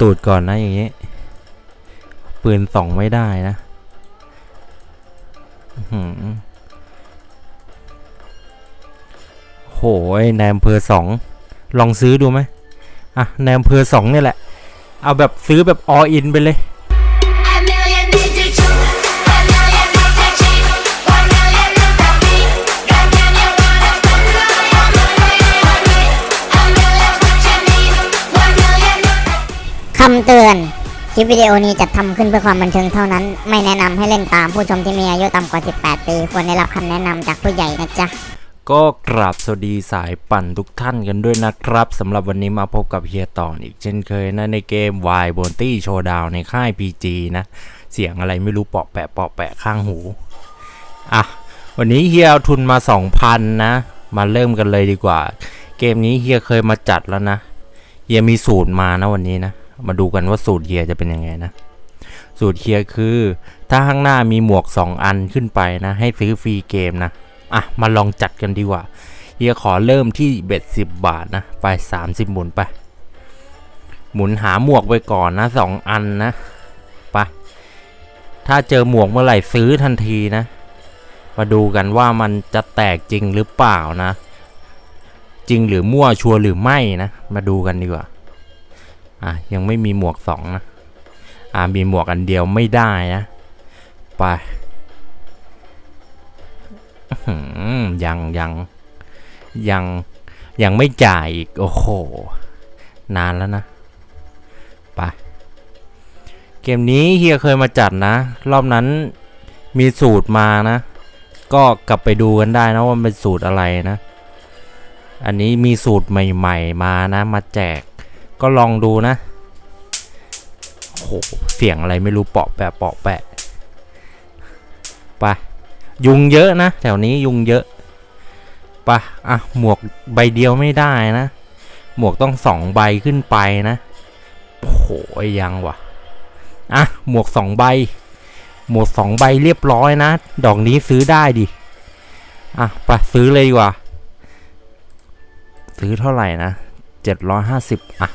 ตูดก่อนนะอย่างนี้ ปืนสองไม่ได้นะอื้อหือโหยในอำเภอสองลองซื้อดูไหมอะในอำเภอสองเนี่ยแหละ เอาแบบซื้อแบบออินไปเลยำเตือน คลิปวิดีโอนี้จัดทำขึ้นเพื่อความบันเทิงเท่านั้น ไม่แนะนำให้เล่นตามผู้ชมที่มีอายุต่ำกว่า 18 ปี ควรได้รับคำแนะนำจากผู้ใหญ่นะจ๊ะ ก็กราบสวัสดีสายปั่นทุกท่านกันด้วยนะครับสำหรับวันนี้มาพบกับเฮียต่อนอีกเช่นเคยนะในเกม Y b o n t y Showdown ในค่าย PG นะ เสียงอะไรไม่รู้เปาะแปะเปาะแปะข้างหู อะ วันนี้เฮียเอาทุนมา 2,000 นะ มาเริ่มกันเลยดีกว่า เกมนี้เฮียเคยมาจัดแล้วนะเฮียมีสูตรมานะวันนี้นะ มาดูกันว่าสูตรเฮียจะเป็นยังไงนะ สูตรเฮียคือ ถ้าข้างหน้ามีหมวก 2 อันขึ้นไปนะ ให้ซื้อฟรีเกมนะ อะ มาลองจัดกันดีกว่า เฮียขอเริ่มที่เบ็ดสิบบาทนะ ไป 30 หมุนไป หมุนหาหมวกไปก่อนนะสองอันนะ ไป ถ้าเจอหมวกเมื่อไหร่ซื้อทันทีนะ มาดูกันว่ามันจะแตกจริงหรือเปล่านะ จริงหรือมั่วชัวร์หรือไม่นะ มาดูกันดีกว่า อะยังไม่มีหมวกสองนะอะมีหมวกอันเดียวไม่ได้นะ ไปยังยังยังยังไม่จ่ายอีก โอ้โห นานแล้วนะ ไป เกมนี้เฮียเคยมาจัดนะ รอบนั้นมีสูตรมานะ ก็กลับไปดูกันได้นะว่ามันเป็นสูตรอะไรนะ อันนี้มีสูตรใหม่ ๆ มานะ มาแจก ก็ลองดูนะโหเสียงอะไรไม่รู้เปาะแปะเปาะแปะไปยุงเยอะนะ แถวนี้ยุงเยอะปะอะหมวกใบเดียวไม่ได้นะ หมวกต้องสองใบขึ้นไปนะโหยังวะอะหมวกสองใบ หมวกสองใบเรียบร้อยนะ ดอกนี้ซื้อได้ดิอะไปซื้อเลยดีกว่า ซื้อเท่าไหร่นะเจ็ดร้อยห้าสิบอะ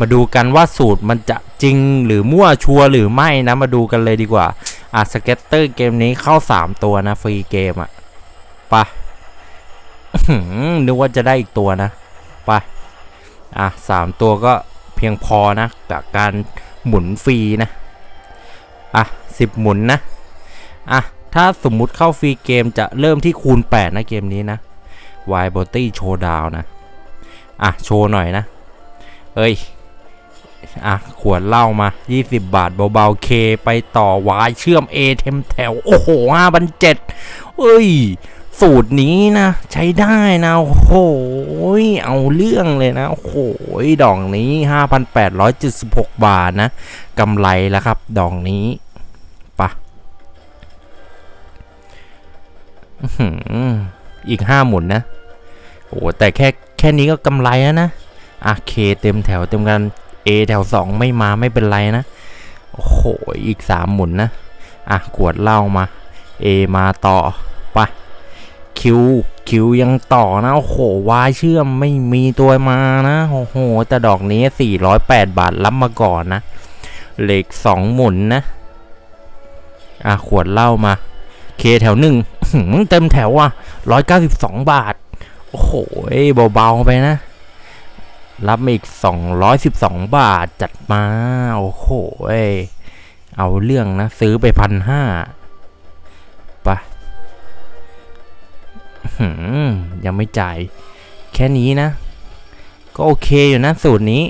มาดูกันว่าสูตรมันจะจริงหรือมั่วชัวหรือไม่นะ มาดูกันเลยดีกว่า อะสเก็ตเตอร์เกมนี้เข้า 3 ตัวนะ ฟรีเกมอะไปะนึกว่าจะได้อีกตัวนะไปอะสามตัวก็เพียงพอนะกับการหมุนฟรีนะ อะสิบหมุนนะ อะ ถ้าสมมุติเข้าฟรีเกมจะเริ่มที่คูณ 8 นะเกมนี้นะ Y b o t y Showdown นะ อะ โชว์หน่อยนะ เอ้ย อะ ขวดเหล้ามา 20 บาทเบาๆเคไปต่อวายเชื่อม A เทมแถว โอ้โห5 0 0 7เจ็ดเอ้ย สูตรนี้นะ ใช้ได้นะ โอ้โห เอาเรื่องเลยนะ โอ้โห ดอกนี้ 5,876 บาทนะกำไรแล้วครับ ดอกนี้ปะอื้อหืออีก5หมุนนะ โอ้แต่แค่แค่นี้ก็กำไรแล้วนะอะเคเต็มแถวเต็มกัน A แถว 2 ไม่มาไม่เป็นไรนะ โอ้โห อีก 3 หมุนนะ อะ ขวดเหล้ามา A มาต่อไปคิวคิวยังต่อนะ โอ้โห วายเชื่อมไม่มีตัวมานะ โอ้โห แต่ดอกนี้ 408 บาทรับมาก่อนนะ เหล็ก 2 หมุนนะ อะ ขวดเหล้ามา เคแถวหนึ่งอื้อหือเต็มแถวอะ 192 บาท โอ้โหเบาๆไปนะ รับมาอีก 212 บาทจัดมา โอ้โหเอเอาเรื่องนะ ซื้อไปพันห้าไปอื้อหือยังไม่จ่าย แค่นี้นะ ก็โอเคอยู่นะ สูตรนี้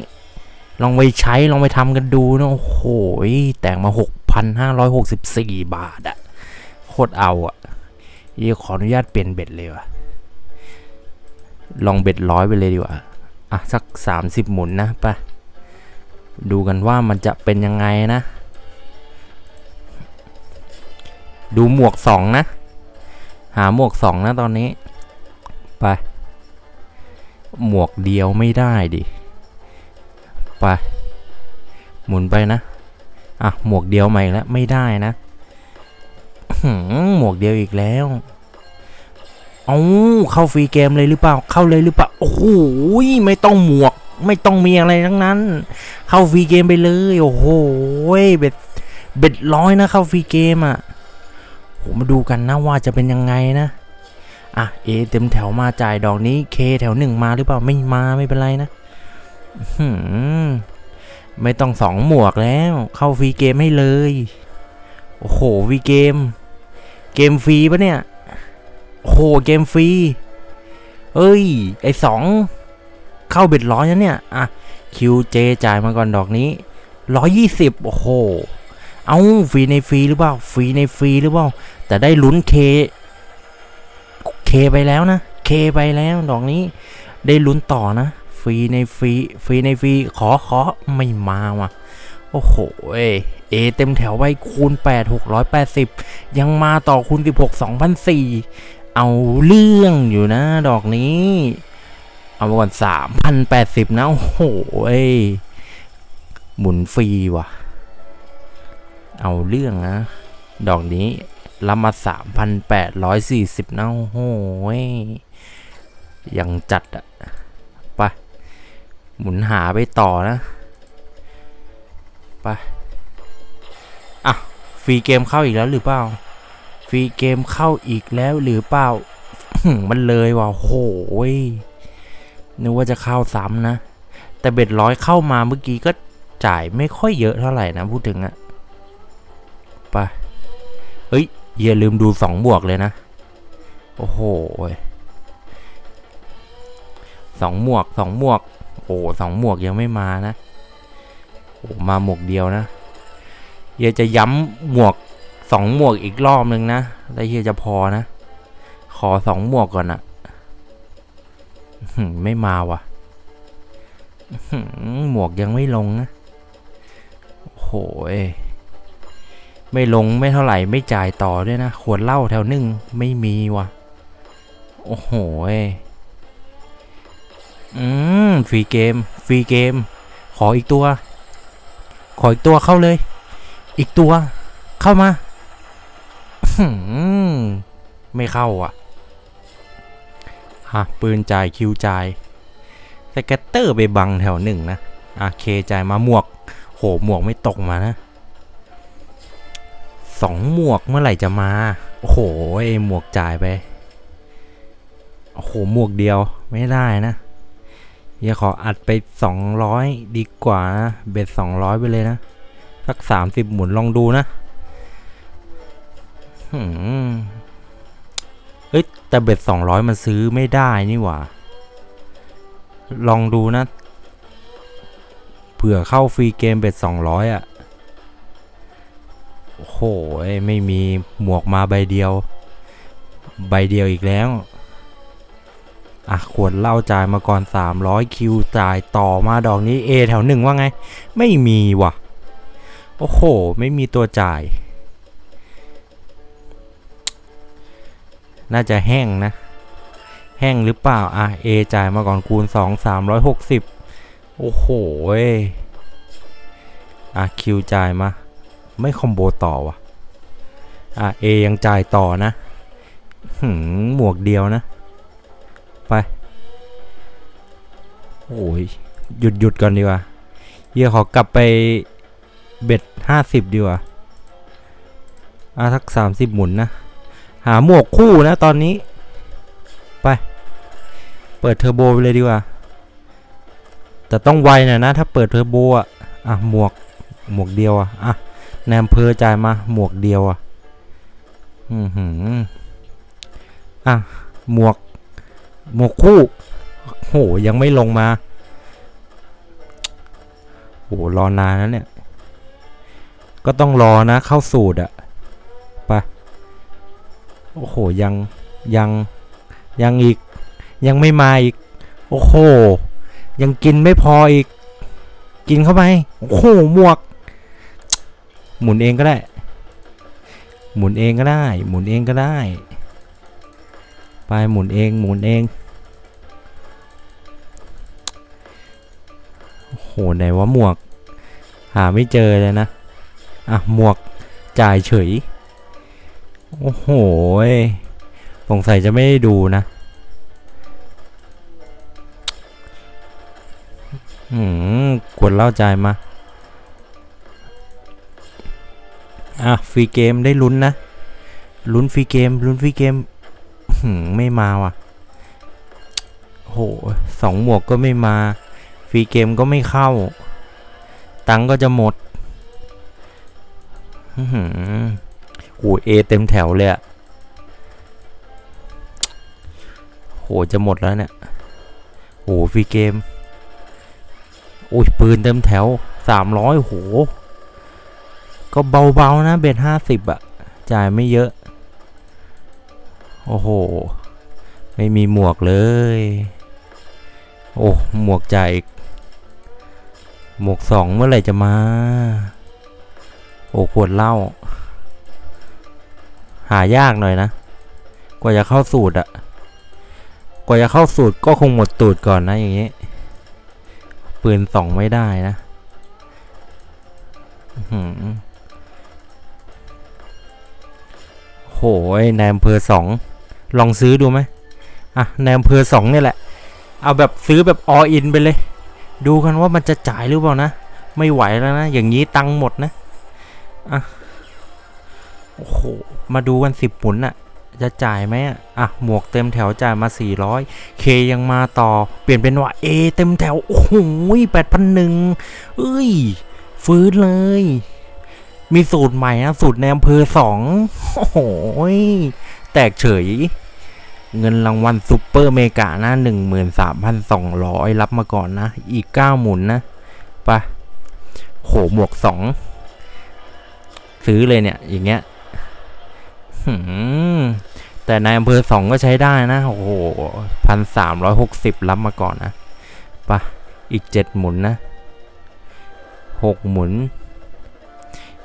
ลองไปใช้ ลองไปทำกันดูนะ โอ้โหแต่งมา 6,564 บาทอะโคตรเอาอะยี่ขออนุญาตเปลี่ยนเบ็ดเลยวะลองเบ็ดร้อยไปเลยดีกว่า อะสัก 30 หมุนนะไปดูกันว่ามันจะเป็นยังไงนะ ดูหมวก 2 นะ หาหมวก 2 นะตอนนี้ ไป หมวกเดียวไม่ได้ดิ ไป หมุนไปนะ อะ หมวกเดียวใหม่แล้วไม่ได้นะ หมวกเดียวอีกแล้ว เอาเข้าฟรีเกมเลยหรือเปล่า เข้าเลยหรือเปล่า โอ้โหไม่ต้องหมวก ไม่ต้องมีอะไรทั้งนั้น เข้าฟรีเกมไปเลย โอ้โห bet bet ร้อยนะเข้าฟรีเกมอะ่ะโหมาดูกันนะว่าจะเป็นยังไงนะอะ A เต็มแถวมาจ่ายดอกนี้ K แถวหนึ่งมาหรือเปล่าไม่มาไม่เป็นไรนะหือไม่ต้องสองหมวกแล้ว เข้าฟรีเกมให้เลย โอ้โหฟรีเกม เกมฟรีปะเนี่ย โอ้โหเกมฟรี เอ้ย ไอสอง เข้า bet ร้อยนะเนี่ย อะ Q J จ่ายมาก่อนดอกนี้ร้อยยี่สิบโอ้โห เอาฟรีในฟรีหรือเปล่า ฟรีในฟรีหรือเปล่า แต่ได้ลุ้น K K ไปแล้วนะ เคไปแล้วดอกนี้ ได้ลุ้นต่อนะ ฟรีในฟรี ฟรีในฟรี ขอขอไม่มาว่ะ โอ้โห เอเอเต็มแถวไปคูณ 8 680 ยังมาต่อคูณ 16 2,004 เอาเรื่องอยู่นะ ดอกนี้ เอามาก่อน3,080นะ โอ้โหเอ้ยหมุนฟรีว่ะ เอาเรื่องนะ ดอกนี้รับมา3,840นะ โอ้โหเว้ยยังจัดอะไป หมุนหาไปต่อนะไปอะ ฟรีเกมเข้าอีกแล้วหรือเปล่า ฟรีเกมเข้าอีกแล้วหรือเปล่า มันเลยว่ะโหยนึกว่าจะเข้าซ้ำนะ แต่เบ็ดร้อยเข้ามาเมื่อกี้ก็จ่ายไม่ค่อยเยอะเท่าไหร่นะพูดถึงอะไปเฮ้ยอย่าลืมดูสองบวกเลยนะ โอ้โหยสองหมวกสองหมวก โอ้สองหมวกยังไม่มานะ โอ้มาหมวกเดียวนะเฮียจะย้ำหมวก สองหมวกอีกรอบนึงนะแล้เฮียจะพอนะ ขอสองหมวกก่อนอะไม่มาว่ะหมวกยังไม่ลงนะโอ้โหยไม่ลงไม่เท่าไหร่ไม่จ่ายต่อด้วยนะ ขวดเหล้าแถวนึ่งไม่มีว่ะ โอ้โหยอืมฟรีเกมฟรีเกม ขออีกตัว ขออีกตัวเข้าเลย อีกตัว เข้ามา ไม่เข้าอะฮะปืนจ่ายคิวจ่ายสแกตเตอร์ไปบังแถวหนึ่งนะอะเคจ่ายมาหมวก โหหมวกไม่ตกมานะสองหมวกเมื่อไหร่จะมา โอ้โหไอหมวกจ่ายไป โอ้โหหมวกเดียวไม่ได้นะอย่าขออัดไป 200 ดีกว่านะ เบ็ด200 ไปเลยนะ สัก 30 หมุนลองดูนะ เอ้ยแต่เบ็ด200มันซื้อไม่ได้นี่หว่า ลองดูนะ เผื่อเข้าฟรีเกมเบ็ด200อะ โอ้โห ไม่มีหมวกมาใบเดียว ใบเดียวอีกแล้ว อะขวดเหล้าจ่ายมาก่อน 300 คิวจ่ายต่อมาดอกนี้ A แถวหนึ่งว่าไง ไม่มีว่ะ โอ้โห ไม่มีตัวจ่าย น่าจะแห้งนะ แห้งหรือเปล่า อะ A จ่ายมาก่อนคูณ 2 360 โอ้โหเว้ยอะคิวจ่ายมา ไม่คอมโบต่อว่ะอะ A ยังจ่ายต่อนะหืมหมวกเดียวนะ ไป โอ้ย หยุดหยุดก่อนดีกว่าเฮียขอกลับไปเบ็ดห้าสิบดีกว่าอะทักสามสิบหมุนนะ หาหมวกคู่นะตอนนี้ ไป เปิดเทอร์โบไปเลยดีกว่า แต่ต้องไวหน่อยนะ ถ้าเปิดเทอร์โบอะอะหมวกหมวกเดียวอะอะแนมเพอจ่ายมาหมวกเดียวอะอือหืออะหมวกหมวกคู่โหยังไม่ลงมาโหรอนานแล้วเนี่ย ก็ต้องรอนะเข้าสูตรอะ โอ้โหยังยังยังอีกยังไม่มาอีก โอ้โห ยังกินไม่พออีก กินเข้าไป โอ้โหหมวก หมุนเองก็ได้ หมุนเองก็ได้ หมุนเองก็ได้ ไปหมุนเองหมุนเอง โอ้โหไหนว่าหมวก หาไม่เจอเลยนะ อะหมวกจ่ายเฉย โอ้โหสงสัยจะไม่ได้ดูนะอืมกดเล่าใจมา อะ ฟรีเกมได้ลุ้นนะ ลุ้นฟรีเกม ลุ้นฟรีเกมหืมไม่มาว่ะโหสองหมวกก็ไม่มา ฟรีเกมก็ไม่เข้า ตังก็จะหมดอื้อหื อโห A เต็มแถวเลยอะโหจะหมดแล้วเนี่ยโหฟรีเกมโอ้ยปืนเต็มแถวสามร้อยโห ก็เบาๆนะเบ็ดห้าสิบอะจ่ายไม่เยอะ โอ้โห ไม่มีหมวกเลย โอ้หมวกจ่ายหมวกสองเมื่อไหร่จะมา โอ้ขวดเหล้า หายากหน่อยนะ กว่าจะเข้าสูตรอะกว่าจะเข้าสูตรก็คงหมดตูดก่อนนะอย่างนี้ ปืนสองไม่ได้นะอื้อหือโหยนายอำเภอสองลองซื้อดูไหมอะนายอำเภอสองนี่แหละ เอาแบบซื้อแบบออินไปเลย ดูกันว่ามันจะจ่ายหรือเปล่านะ ไม่ไหวแล้วนะ อย่างนี้ตังหมดนะ อะ โอ้โห มาดูกันสิบหมุนอะจะจ่ายไหมอะอะ หมวกเต็มแถวจ่ายมา 400 เคยังมาต่อ เปลี่ยนเป็นว่าเอเต็มแถว โอ้โหแปดพันหนึ่งเอ้ย ฟื้นเลย มีสูตรใหม่นะ สูตรในอำเภอสองโอ้โหแตกเฉย เงินรางวัลซุปเปอร์เมกานะหนึ่งหมื่นสามพันสองร้อยรับมาก่อนนะ อีกเก้าหมุนนะไปะโหหมวกสองซื้อเลยเนี่ย อย่างเงี้ย แต่ในอำเภอสองก็ใช้ได้นะ โอ้โหพันสามร้อยหกสิบรับมาก่อนนะไปะอีกเจ็ดหมุนนะหกหมุน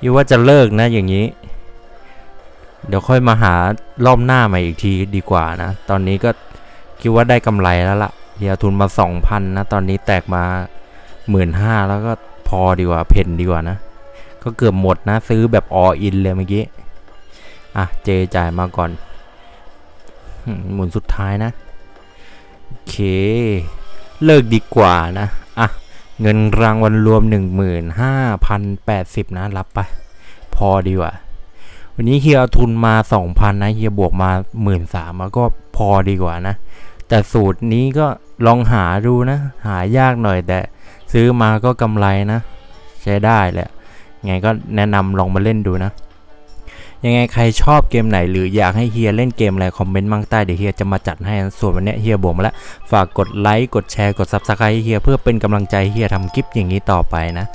ยี่ว่าจะเลิกนะอย่างนี้ เดี๋ยวค่อยมาหารอบหน้าใหม่อีกทีดีกว่านะ ตอนนี้ก็คิดว่าได้กำไรแล้วละ่ะเฮียทุนมาสองพันนะ ตอนนี้แตกมาหมื่นห้าแล้วก็พอดีกว่าเพนดีกว่านะ ก็เกือบหมดนะ ซื้อแบบออินเลยเมื่อกี้ อะเจจ่ายมาก่อนหมุนสุดท้ายนะโอเค เลิกดีกว่านะ อะ เงินรางวัลรวม 15,080 นะ รับไป พอดีกว่า วันนี้เฮียเอาทุนมา 2,000 นะ เฮียบวกมา 13,000แล้วก็พอดีกว่านะ แต่สูตรนี้ก็ลองหาดูนะ หายากหน่อยแต่ซื้อมาก็กำไรนะ ใช้ได้แหละไงก็แนะนำลองมาเล่นดูนะ ยังไงใครชอบเกมไหนหรืออยากให้เฮียเล่นเกมอะไร comment ข้างใต้เดี๋ยวเฮียจะมาจัดให้นะส่วนวันนี้เฮียบวกมาแล้วฝากกดไลค์กดแชร์กด subscribe ให้เฮียเพื่อเป็นกำลังใจเฮียทำคลิปอย่างนี้ต่อไปนะ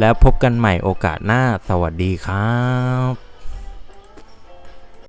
แล้วพบกันใหม่โอกาสหน้าสวัสดีครับ